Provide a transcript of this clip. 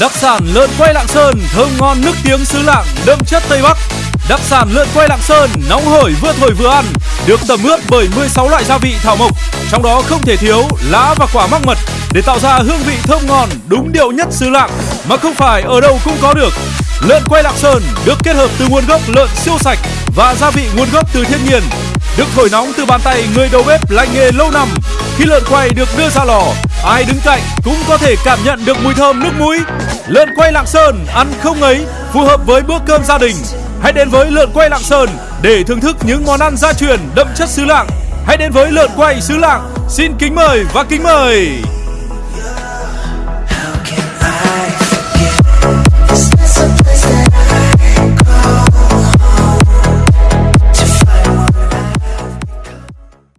Đặc sản lợn quay Lạng Sơn thơm ngon nước tiếng xứ Lạng đậm chất Tây Bắc. Đặc sản lợn quay Lạng Sơn nóng hổi vừa thổi vừa ăn, được tẩm ướp bởi 16 loại gia vị thảo mộc, trong đó không thể thiếu lá và quả mắc mật để tạo ra hương vị thơm ngon đúng điệu nhất xứ Lạng mà không phải ở đâu cũng có được. Lợn quay Lạng Sơn được kết hợp từ nguồn gốc lợn siêu sạch và gia vị nguồn gốc từ thiên nhiên, được thổi nóng từ bàn tay người đầu bếp lành nghề lâu năm. Khi lợn quay được đưa ra lò, ai đứng cạnh cũng có thể cảm nhận được mùi thơm nước mũi. Lợn quay Lạng Sơn ăn không ấy, phù hợp với bữa cơm gia đình. Hãy đến với lợn quay Lạng Sơn để thưởng thức những món ăn gia truyền đậm chất xứ Lạng. Hãy đến với lợn quay xứ Lạng. Xin kính mời và kính mời.